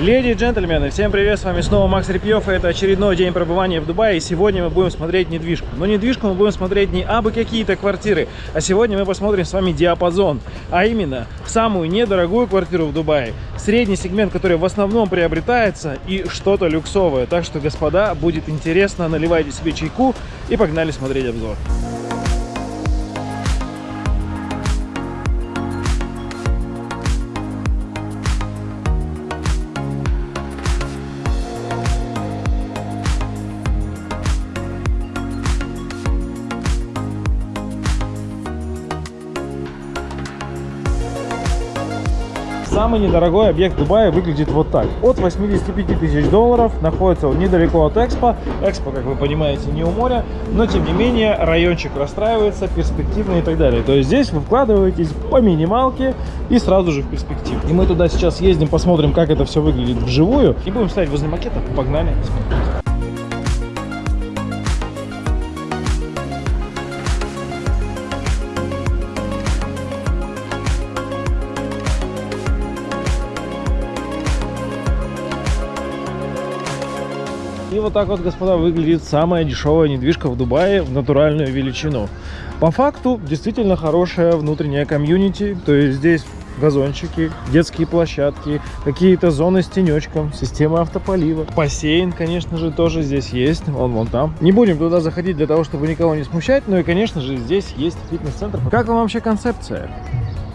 Леди и джентльмены, всем привет, с вами снова Макс Репьев, и это очередной день пребывания в Дубае, и сегодня мы будем смотреть недвижку. Но недвижку мы будем смотреть не абы какие-то квартиры, а сегодня мы посмотрим с вами диапазон, а именно самую недорогую квартиру в Дубае, средний сегмент, который в основном приобретается, и что-то люксовое. Так что, господа, будет интересно, наливайте себе чайку и погнали смотреть обзор. Самый недорогой объект Дубая выглядит вот так. От 85 тысяч долларов. Находится он недалеко от Экспо. Экспо, как вы понимаете, не у моря. Но, тем не менее, райончик расстраивается, перспективный и так далее. То есть здесь вы вкладываетесь по минималке и сразу же в перспективу. И мы туда сейчас ездим, посмотрим, как это все выглядит вживую. И будем ставить возле макета. Погнали смотреть. Вот так вот, господа, выглядит самая дешевая недвижка в Дубае в натуральную величину. По факту, действительно хорошая внутренняя комьюнити. То есть здесь газончики, детские площадки, какие-то зоны с тенечком, система автополива. Бассейн, конечно же, тоже здесь есть, он вон там. Не будем туда заходить для того, чтобы никого не смущать, но и, конечно же, здесь есть фитнес-центр. Как вам вообще концепция?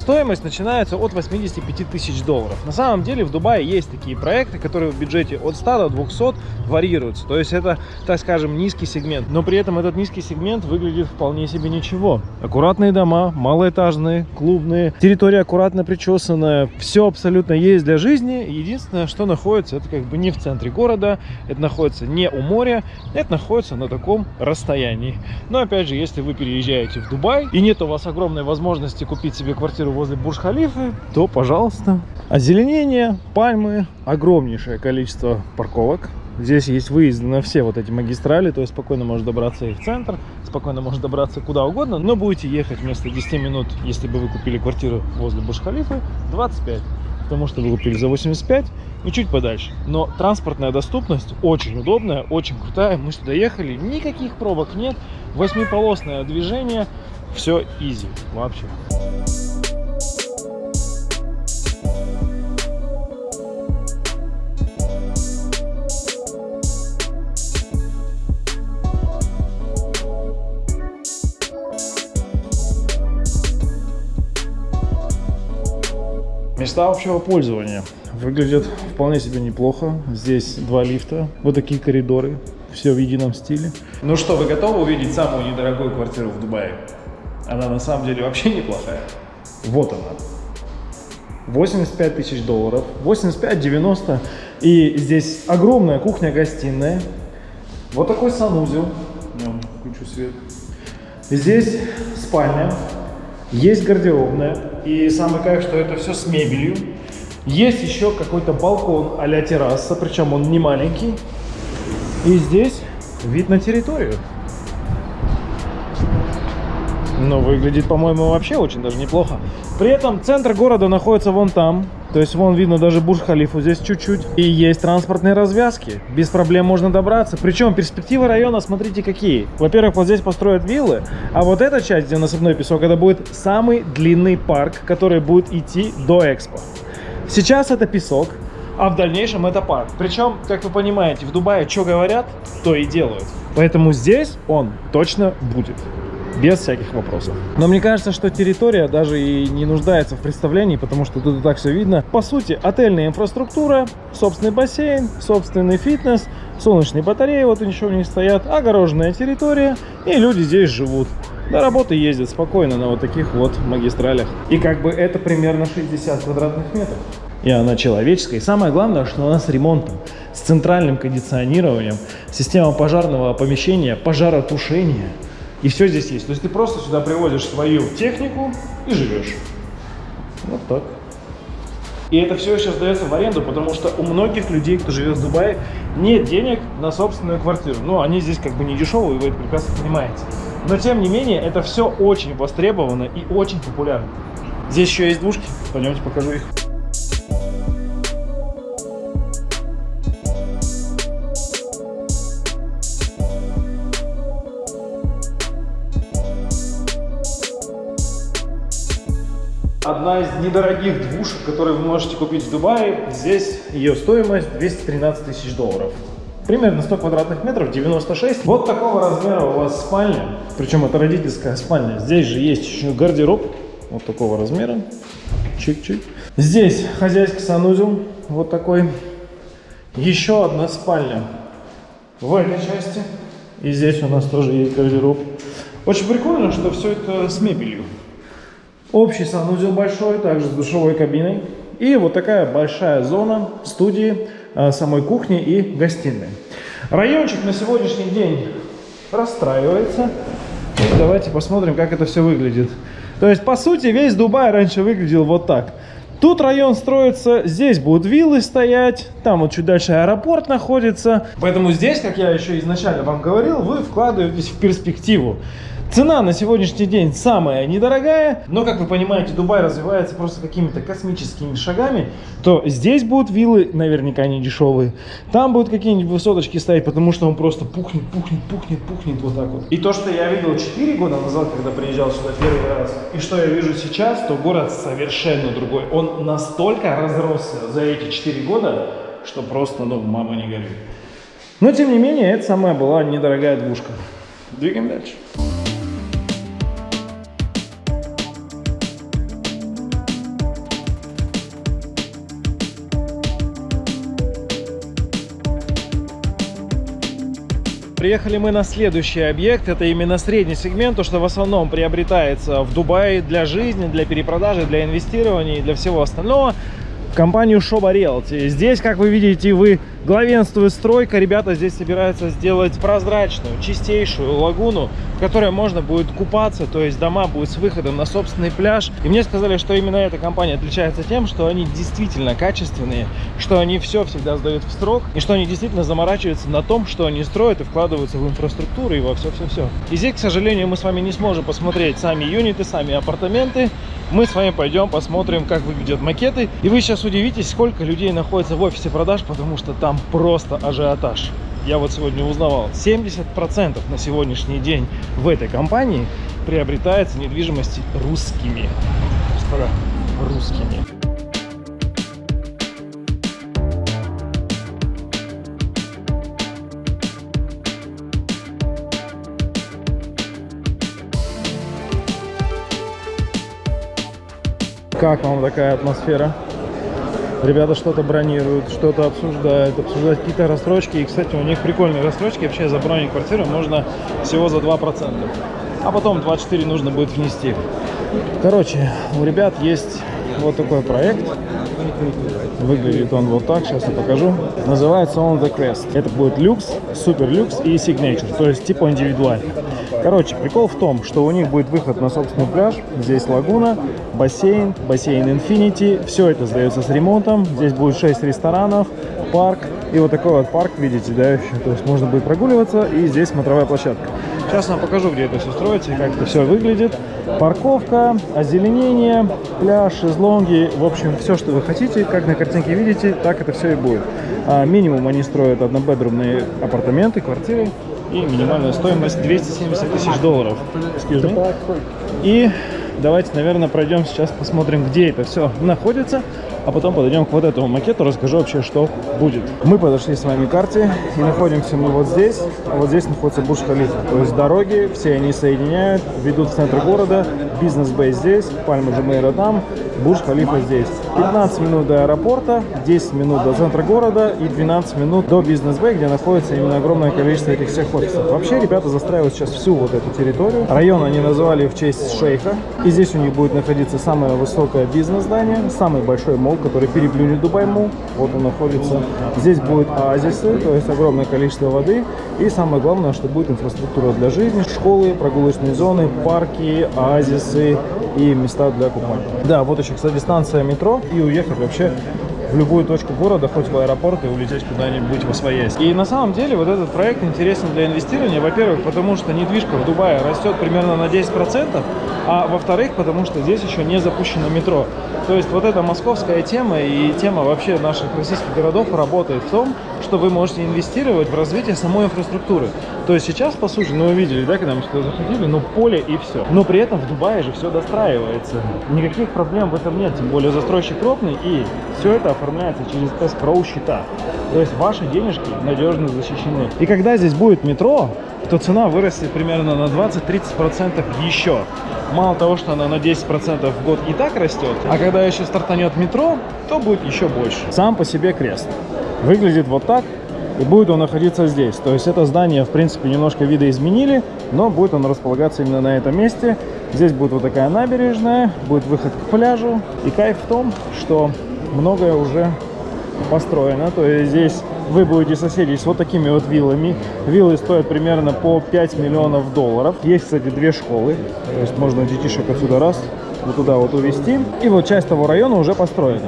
Стоимость начинается от 85 тысяч долларов. На самом деле в Дубае есть такие проекты, которые в бюджете от 100 до 200 варьируются. То есть это, так скажем, низкий сегмент. Но при этом этот низкий сегмент выглядит вполне себе ничего. Аккуратные дома, малоэтажные, клубные, территория аккуратно причесанная. Все абсолютно есть для жизни. Единственное, что находится, это как бы не в центре города, это находится не у моря, это находится на таком расстоянии. Но опять же, если вы переезжаете в Дубай и нет у вас огромной возможности купить себе квартиру возле Бурж-Халифы, то, пожалуйста. Озеленение, пальмы, огромнейшее количество парковок. Здесь есть выезды на все вот эти магистрали, то есть спокойно можно добраться и в центр, спокойно можно добраться куда угодно, но будете ехать вместо 10 минут, если бы вы купили квартиру возле Бурж-Халифы, 25 потому что вы купили за 85 и чуть подальше. Но транспортная доступность очень удобная, очень крутая. Мы сюда ехали, никаких пробок нет, восьмиполосное движение, все изи вообще. Места общего пользования выглядят вполне себе неплохо. Здесь два лифта, вот такие коридоры, все в едином стиле. Ну что, вы готовы увидеть самую недорогую квартиру в Дубае? Она на самом деле вообще неплохая. Вот она. 85 тысяч долларов, 85-90. И здесь огромная кухня-гостиная. Вот такой санузел. Включу свет. Здесь спальня. Есть гардеробная. И самый кайф, что это все с мебелью. Есть еще какой-то балкон а-ля терраса, причем он не маленький. И здесь вид на территорию. Но выглядит, по-моему, вообще очень даже неплохо. При этом центр города находится вон там. То есть вон видно даже Бурж-Халифу здесь чуть-чуть. И есть транспортные развязки. Без проблем можно добраться. Причем перспективы района, смотрите какие. Во-первых, вот здесь построят виллы. А вот эта часть, где насыпной песок, это будет самый длинный парк, который будет идти до Экспо. Сейчас это песок, а в дальнейшем это парк. Причем, как вы понимаете, в Дубае что говорят, то и делают. Поэтому здесь он точно будет без всяких вопросов. Но мне кажется, что территория даже и не нуждается в представлении, потому что тут и так все видно. По сути, отельная инфраструктура, собственный бассейн, собственный фитнес, солнечные батареи вот у них стоят, огороженная территория, и люди здесь живут. До работы ездят спокойно на вот таких вот магистралях. И как бы это примерно 60 квадратных метров. И она человеческая. И самое главное, что она с ремонтом, с центральным кондиционированием, система пожарного помещения, пожаротушения. И все здесь есть. То есть ты просто сюда привозишь свою технику и живешь. Вот так. И это все еще сдается в аренду, потому что у многих людей, кто живет в Дубае, нет денег на собственную квартиру. Ну, они здесь как бы не дешевые, вы это прекрасно понимаете. Но, тем не менее, это все очень востребовано и очень популярно. Здесь еще есть двушки, пойдемте покажу их. Одна из недорогих двушек, которые вы можете купить в Дубае. Здесь ее стоимость 213 тысяч долларов. Примерно 100 квадратных метров, 96. Вот такого размера у вас спальня. Причем это родительская спальня. Здесь же есть еще гардероб. Вот такого размера. Чик-чик. Здесь хозяйский санузел. Вот такой. Еще одна спальня в этой части. И здесь у нас тоже есть гардероб. Очень прикольно, что все это с мебелью. Общий санузел большой, также с душевой кабиной. И вот такая большая зона студии, а, самой кухни и гостиной. Райончик на сегодняшний день расстраивается. И давайте посмотрим, как это все выглядит. То есть, по сути, весь Дубай раньше выглядел вот так. Тут район строится, здесь будут виллы стоять, там вот чуть дальше аэропорт находится. Поэтому здесь, как я еще изначально вам говорил, вы вкладываетесь в перспективу. Цена на сегодняшний день самая недорогая, но, как вы понимаете, Дубай развивается просто какими-то космическими шагами, то здесь будут виллы наверняка не дешевые, там будут какие-нибудь высоточки стоять, потому что он просто пухнет, пухнет, пухнет, пухнет вот так вот. И то, что я видел 4 года назад, когда приезжал сюда первый раз, и что я вижу сейчас, то город совершенно другой. Он настолько разросся за эти 4 года, что просто, ну, мама не горит. Но, тем не менее, это самая была недорогая двушка. Двигаем дальше. Приехали мы на следующий объект. Это именно средний сегмент, то, что в основном приобретается в Дубае для жизни, для перепродажи, для инвестирования и для всего остального компанию Shoba Realty. Здесь, как вы видите, вы главенствует стройка. Ребята здесь собираются сделать прозрачную, чистейшую лагуну, в которой можно будет купаться, то есть дома будут с выходом на собственный пляж. И мне сказали, что именно эта компания отличается тем, что они действительно качественные, что они все всегда сдают в строк, и что они действительно заморачиваются на том, что они строят и вкладываются в инфраструктуру и во все-все-все. И здесь, к сожалению, мы с вами не сможем посмотреть сами юниты, сами апартаменты, мы с вами пойдем посмотрим, как выглядят макеты. И вы сейчас удивитесь, сколько людей находится в офисе продаж, потому что там просто ажиотаж. Я вот сегодня узнавал, 70% на сегодняшний день в этой компании приобретается недвижимости русскими. Господа, русскими. Как вам такая атмосфера? Ребята что-то бронируют, что-то обсуждают, обсуждают какие-то рассрочки. И, кстати, у них прикольные рассрочки. Вообще за бронь квартиры можно всего за 2%. А потом 24 нужно будет внести. Короче, у ребят есть вот такой проект. Выглядит он вот так, сейчас я покажу. Называется он The Quest. Это будет люкс, супер люкс и signature, то есть типа индивидуальный. Короче, прикол в том, что у них будет выход на собственный пляж. Здесь лагуна, бассейн, бассейн Infinity. Все это сдается с ремонтом. Здесь будет 6 ресторанов, парк. И вот такой вот парк, видите, да, еще. То есть можно будет прогуливаться. И здесь смотровая площадка. Сейчас вам покажу, где это все строится и как это все выглядит. Парковка, озеленение, пляж, шезлонги. В общем, все, что вы хотите, как на картинке видите, так это все и будет. А, минимум они строят однобедрумные апартаменты, квартиры. И минимальная стоимость 270 тысяч долларов. И давайте, наверное, пройдем сейчас, посмотрим, где это все находится а потом подойдем к вот этому макету, расскажу вообще, что будет. Мы подошли с вами к карте, и находимся мы вот здесь, а вот здесь находится Бурж-Халифа. То есть дороги, все они соединяют, ведут в центр города, бизнес-бейс здесь, Пальма Джумейра там, Бурж-Халифа здесь. 15 минут до аэропорта, 10 минут до центра города и 12 минут до бизнес-бэй, где находится именно огромное количество этих всех офисов. Вообще ребята застраивают сейчас всю вот эту территорию. Район они назвали в честь шейха. И здесь у них будет находиться самое высокое бизнес-здание, самый большой мол, который переплюнет Дубай мол. Вот он находится. Здесь будет оазисы, то есть огромное количество воды. И самое главное, что будет инфраструктура для жизни, школы, прогулочные зоны, парки, оазисы и места для купания. Да, вот еще, кстати, станция метро и уехать вообще в любую точку города, хоть в аэропорт и улететь куда-нибудь во своясь. И на самом деле вот этот проект интересен для инвестирования, во-первых, потому что недвижка в Дубае растет примерно на 10%, а во-вторых, потому что здесь еще не запущено метро. То есть вот эта московская тема и тема вообще наших российских городов работает в том, что вы можете инвестировать в развитие самой инфраструктуры. То есть сейчас, по сути, ну вы видели, да, когда мы сюда заходили, ну поле и все. Но при этом в Дубае же все достраивается. Никаких проблем в этом нет, тем более застройщик крупный, и все это оформляется через escrow счета. То есть ваши денежки надежно защищены. И когда здесь будет метро, то цена вырастет примерно на 20-30% еще. Мало того, что она на 10% в год и так растет, а когда еще стартанет метро, то будет еще больше. Сам по себе крест. Выглядит вот так, и будет он находиться здесь. То есть это здание, в принципе, немножко видоизменили, но будет он располагаться именно на этом месте. Здесь будет вот такая набережная, будет выход к пляжу. И кайф в том, что многое уже построено. То есть здесь вы будете соседить с вот такими вот виллами. Виллы стоят примерно по 5 миллионов долларов. Есть, кстати, две школы. То есть можно детишек отсюда раз, вот туда вот увезти. И вот часть того района уже построена.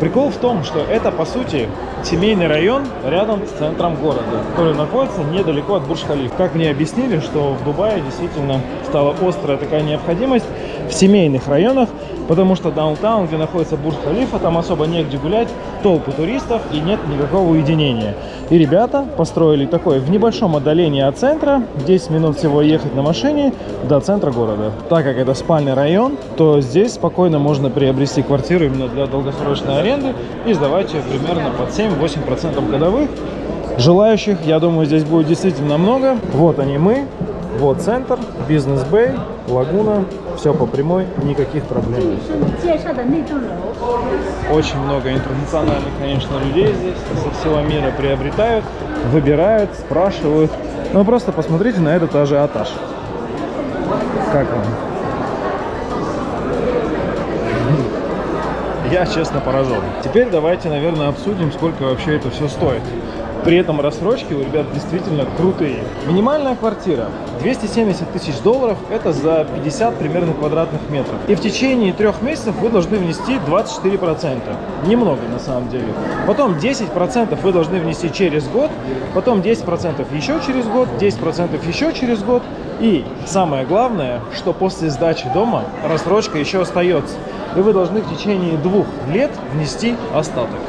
Прикол в том, что это, по сути, семейный район рядом с центром города, который находится недалеко от Бурж-Халиф. Как мне объяснили, что в Дубае действительно стала острая такая необходимость в семейных районах, потому что даунтаун, где находится Бурж-Халифа, там особо негде гулять, толпы туристов и нет никакого уединения. И ребята построили такой в небольшом отдалении от центра, 10 минут всего ехать на машине до центра города. Так как это спальный район, то здесь спокойно можно приобрести квартиру именно для долгосрочной аренды и сдавать ее примерно под 7-8% годовых. Желающих, я думаю, здесь будет действительно много. Вот они мы, вот центр, бизнес-бэй, лагуна, все по прямой, никаких проблем. Очень много интернациональных, конечно, людей здесь со всего мира приобретают, выбирают, спрашивают. Ну просто посмотрите на этот ажиотаж. Как вам? Я, честно, поражен. Теперь давайте, наверное, обсудим, сколько вообще это все стоит. При этом рассрочки у ребят действительно крутые. Минимальная квартира 270 тысяч долларов, это за 50 примерно квадратных метров. И в течение трех месяцев вы должны внести 24%. Немного на самом деле. Потом 10% вы должны внести через год, потом 10% еще через год, 10% еще через год. И самое главное, что после сдачи дома рассрочка еще остается. И вы должны в течение двух лет внести остаток.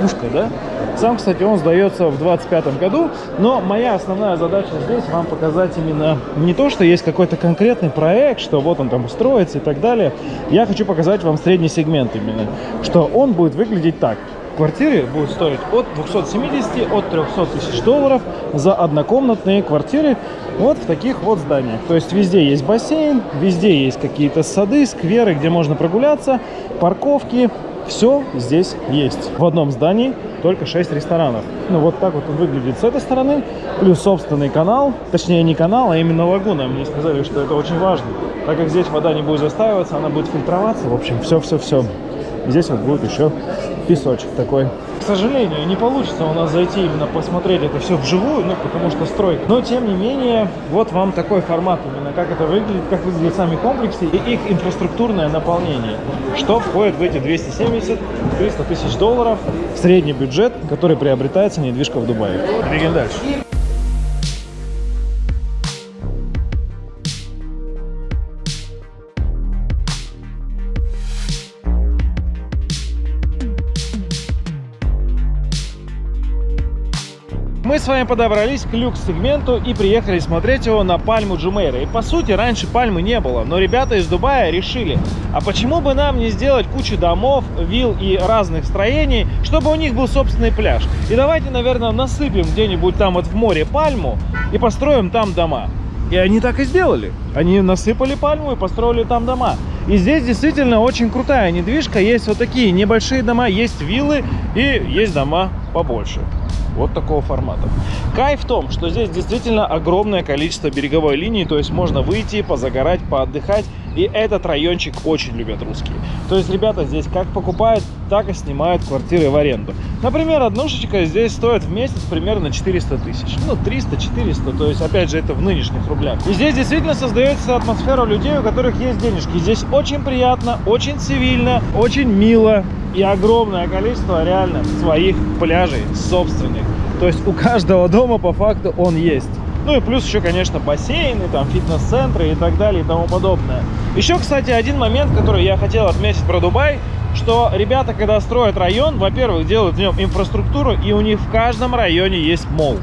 Пушка, да? Сам, кстати, он сдается в 25 году, но моя основная задача здесь вам показать именно не то, что есть какой-то конкретный проект, что вот он там устроится и так далее. Я хочу показать вам средний сегмент именно, что он будет выглядеть так. Квартиры будут стоить от 270, от 300 тысяч долларов за однокомнатные квартиры вот в таких вот зданиях. То есть везде есть бассейн, везде есть какие-то сады, скверы, где можно прогуляться, парковки, все здесь есть. В одном здании только 6 ресторанов. Ну, вот так вот он выглядит с этой стороны. Плюс собственный канал. Точнее, не канал, а именно лагуна. Мне сказали, что это очень важно. Так как здесь вода не будет застаиваться, она будет фильтроваться. В общем, все-все-все. Здесь вот будет еще песочек такой. К сожалению, не получится у нас зайти именно посмотреть это все вживую, ну, потому что стройка. Но, тем не менее, вот вам такой формат именно, как это выглядит, как выглядят сами комплексы и их инфраструктурное наполнение. Что входит в эти 270-300 тысяч долларов средний бюджет, который приобретается недвижка в Дубае. Двигаем дальше. С вами подобрались к люкс-сегменту и приехали смотреть его на пальму Джумейра. И по сути раньше пальмы не было, но ребята из Дубая решили, а почему бы нам не сделать кучу домов, вилл и разных строений, чтобы у них был собственный пляж. И давайте, наверное, насыпем где-нибудь там вот в море пальму и построим там дома. И они так и сделали. Они насыпали пальму и построили там дома. И здесь действительно очень крутая недвижка. Есть вот такие небольшие дома, есть виллы и есть дома побольше вот такого формата. Кайф в том, что здесь действительно огромное количество береговой линии, то есть можно выйти, позагорать, поотдыхать. И этот райончик очень любят русские. То есть ребята здесь как покупают, так и снимают квартиры в аренду. Например, однушечка здесь стоит в месяц примерно 400 тысяч. Ну, 300-400, то есть, опять же, это в нынешних рублях. И здесь действительно создается атмосфера людей, у которых есть денежки. Здесь очень приятно, очень цивильно, очень мило и огромное количество реально своих пляжей собственных. То есть у каждого дома по факту он есть. Ну и плюс еще, конечно, бассейны, там фитнес-центры и так далее и тому подобное. Еще, кстати, один момент, который я хотел отметить про Дубай, что ребята, когда строят район, во-первых, делают в нем инфраструктуру, и у них в каждом районе есть мол.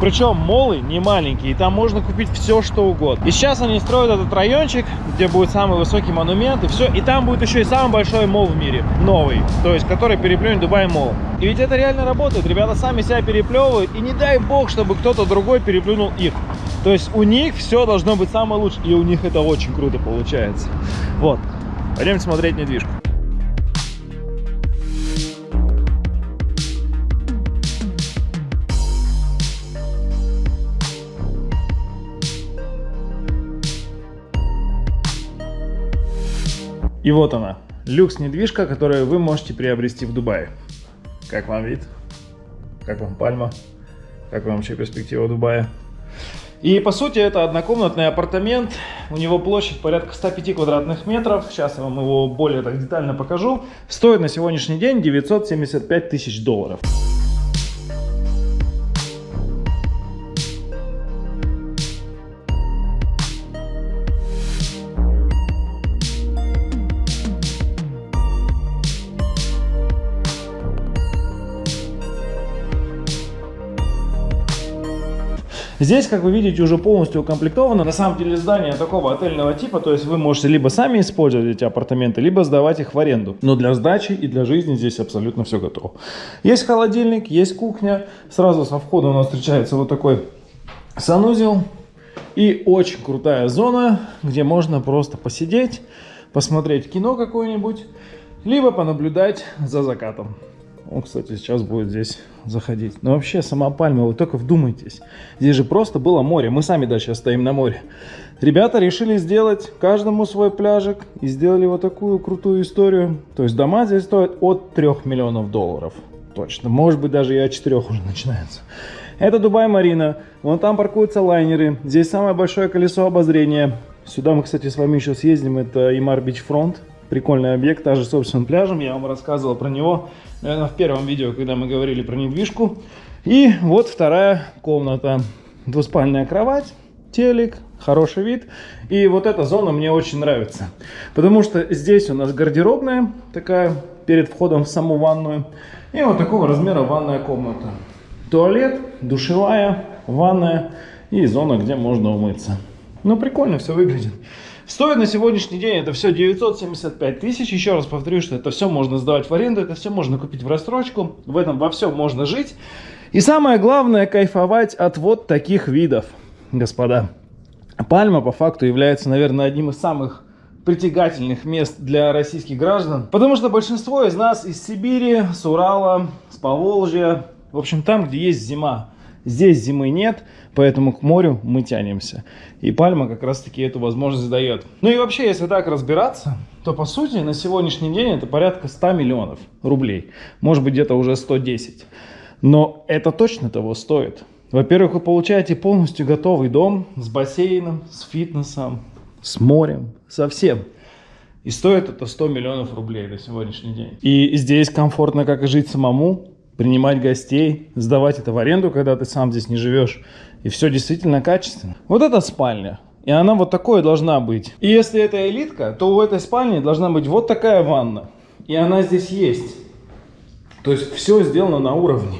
Причем молы не маленькие, и там можно купить все, что угодно. И сейчас они строят этот райончик, где будет самый высокий монумент, и все. И там будет еще и самый большой мол в мире, новый, то есть который переплюнет Дубай мол. И ведь это реально работает, ребята сами себя переплевывают, и не дай бог, чтобы кто-то другой переплюнул их. То есть у них все должно быть самое лучшее, и у них это очень круто получается. Вот, пойдем смотреть недвижку. И вот она, люкс-недвижка, которую вы можете приобрести в Дубае. Как вам вид? Как вам Пальма? Как вам вообще перспектива Дубая? И по сути это однокомнатный апартамент. У него площадь порядка 105 квадратных метров. Сейчас я вам его более так детально покажу. Стоит на сегодняшний день 975 тысяч долларов. Здесь, как вы видите, уже полностью укомплектовано. На самом деле здание такого отельного типа, то есть вы можете либо сами использовать эти апартаменты, либо сдавать их в аренду. Но для сдачи и для жизни здесь абсолютно все готово. Есть холодильник, есть кухня. Сразу со входа у нас встречается вот такой санузел. И очень крутая зона, где можно просто посидеть, посмотреть кино какое-нибудь, либо понаблюдать за закатом. Он, кстати, сейчас будет здесь заходить. Но вообще, сама пальма, вы только вдумайтесь. Здесь же просто было море. Мы сами да сейчас стоим на море. Ребята решили сделать каждому свой пляжик. И сделали вот такую крутую историю. То есть дома здесь стоят от 3 миллионов долларов. Точно. Может быть, даже и от 4 уже начинается. Это Дубай Марина. Вон там паркуются лайнеры. Здесь самое большое колесо обозрения. Сюда мы, кстати, с вами еще съездим. Это Имар Бич Фронт прикольный объект, даже собственным пляжем. Я вам рассказывал про него, наверное, в первом видео, когда мы говорили про недвижку. И вот вторая комната. Двуспальная кровать, телек, хороший вид. И вот эта зона мне очень нравится. Потому что здесь у нас гардеробная такая, перед входом в саму ванную. И вот такого размера ванная комната. Туалет, душевая, ванная и зона, где можно умыться. Ну, прикольно все выглядит. Стоит на сегодняшний день это все 975 тысяч. Еще раз повторю, что это все можно сдавать в аренду, это все можно купить в рассрочку. В этом во всем можно жить. И самое главное, кайфовать от вот таких видов, господа. Пальма по факту является, наверное, одним из самых притягательных мест для российских граждан. Потому что большинство из нас из Сибири, с Урала, с Поволжья, в общем, там, где есть зима. Здесь зимы нет, поэтому к морю мы тянемся. И пальма как раз таки эту возможность дает. Ну и вообще, если так разбираться, то по сути на сегодняшний день это порядка 100 миллионов рублей. Может быть где-то уже 110. Но это точно того стоит. Во-первых, вы получаете полностью готовый дом с бассейном, с фитнесом, с морем, со всем. И стоит это 100 миллионов рублей на сегодняшний день. И здесь комфортно как и жить самому, принимать гостей, сдавать это в аренду, когда ты сам здесь не живешь. И все действительно качественно. Вот это спальня. И она вот такой должна быть. И если это элитка, то у этой спальни должна быть вот такая ванна. И она здесь есть. То есть все сделано на уровне.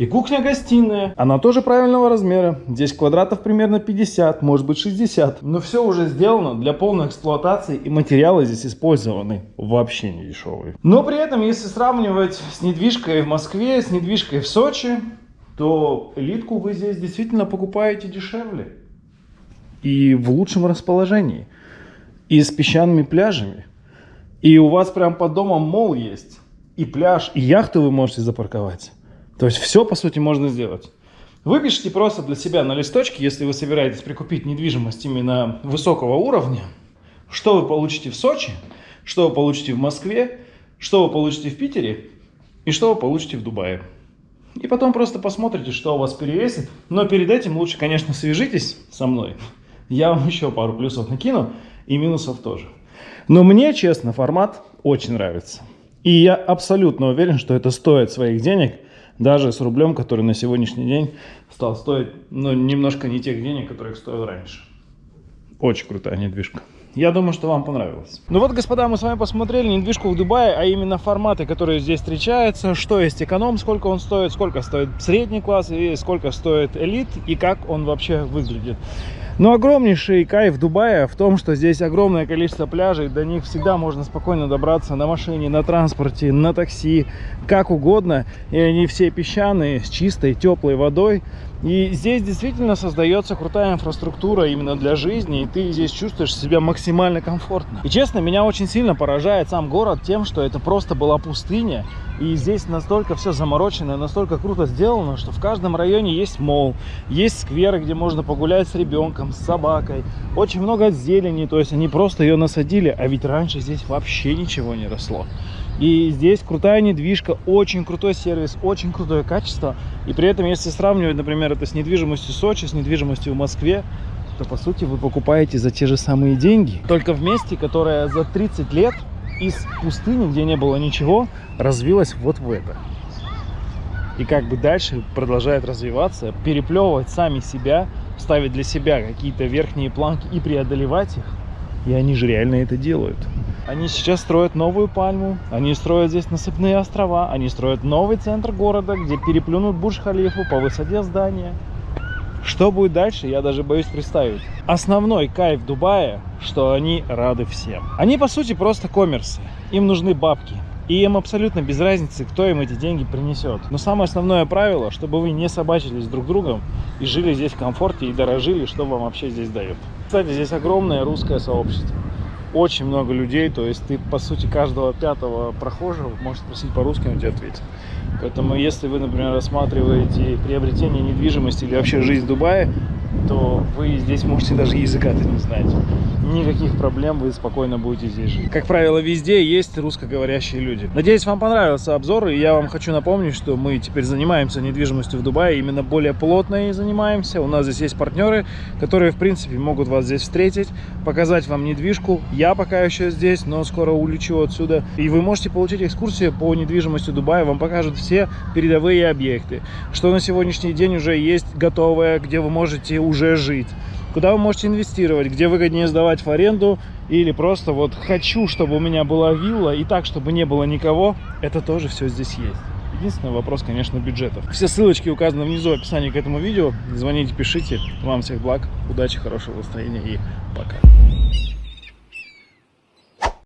И кухня-гостиная, она тоже правильного размера. Здесь квадратов примерно 50, может быть 60. Но все уже сделано для полной эксплуатации и материалы здесь использованы вообще не дешевые. Но при этом, если сравнивать с недвижкой в Москве, с недвижкой в Сочи, то элитку вы здесь действительно покупаете дешевле. И в лучшем расположении. И с песчаными пляжами. И у вас прям под домом мол есть. И пляж, и яхту вы можете запарковать. То есть все, по сути, можно сделать. Выпишите просто для себя на листочке, если вы собираетесь прикупить недвижимость именно высокого уровня, что вы получите в Сочи, что вы получите в Москве, что вы получите в Питере и что вы получите в Дубае. И потом просто посмотрите, что у вас перевесит. Но перед этим лучше, конечно, свяжитесь со мной. Я вам еще пару плюсов накину и минусов тоже. Но мне, честно, формат очень нравится. И я абсолютно уверен, что это стоит своих денег – Даже с рублем, который на сегодняшний день стал стоить, ну, немножко не тех денег, которых стоил раньше. Очень крутая недвижка. Я думаю, что вам понравилось. Ну вот, господа, мы с вами посмотрели недвижку в Дубае, а именно форматы, которые здесь встречаются, что есть эконом, сколько он стоит, сколько стоит средний класс и сколько стоит элит и как он вообще выглядит. Но огромнейший кайф Дубая в том, что здесь огромное количество пляжей, до них всегда можно спокойно добраться на машине, на транспорте, на такси, как угодно. И они все песчаные, с чистой, теплой водой. И здесь действительно создается крутая инфраструктура именно для жизни, и ты здесь чувствуешь себя максимально комфортно. И честно, меня очень сильно поражает сам город тем, что это просто была пустыня, и здесь настолько все заморочено, настолько круто сделано, что в каждом районе есть мол, есть скверы, где можно погулять с ребенком, с собакой. Очень много зелени, то есть они просто ее насадили, а ведь раньше здесь вообще ничего не росло. И здесь крутая недвижка, очень крутой сервис, очень крутое качество. И при этом, если сравнивать, например, это с недвижимостью Сочи, с недвижимостью в Москве, то по сути вы покупаете за те же самые деньги. Только в месте, которое за 30 лет из пустыни, где не было ничего, развилось вот в это. И как бы дальше продолжает развиваться, переплевывать сами себя, ставить для себя какие-то верхние планки и преодолевать их. И они же реально это делают. Они сейчас строят новую пальму, они строят здесь насыпные острова, они строят новый центр города, где переплюнут Бурж-Халифу по высоте здания. Что будет дальше, я даже боюсь представить. Основной кайф Дубая, что они рады всем. Они, по сути, просто коммерсы. Им нужны бабки. И им абсолютно без разницы, кто им эти деньги принесет. Но самое основное правило, чтобы вы не собачились друг другом и жили здесь в комфорте и дорожили, что вам вообще здесь дают. Кстати, здесь огромное русское сообщество очень много людей, то есть ты, по сути, каждого пятого прохожего можешь спросить по-русски, он тебе ответит. Поэтому, если вы, например, рассматриваете приобретение недвижимости или вообще жизнь в Дубае, то вы здесь можете даже языка-то не знать. Никаких проблем, вы спокойно будете здесь жить. Как правило, везде есть русскоговорящие люди. Надеюсь, вам понравился обзор, и я вам хочу напомнить, что мы теперь занимаемся недвижимостью в Дубае, именно более плотно и занимаемся. У нас здесь есть партнеры, которые, в принципе, могут вас здесь встретить, показать вам недвижку. Я пока еще здесь, но скоро улечу отсюда. И вы можете получить экскурсию по недвижимости Дубая, вам покажут все передовые объекты, что на сегодняшний день уже есть готовое, где вы можете уже жить куда вы можете инвестировать, где выгоднее сдавать в аренду или просто вот хочу, чтобы у меня была вилла и так, чтобы не было никого, это тоже все здесь есть. Единственный вопрос, конечно, бюджетов. Все ссылочки указаны внизу в описании к этому видео. Звоните, пишите. Вам всех благ, удачи, хорошего настроения и пока.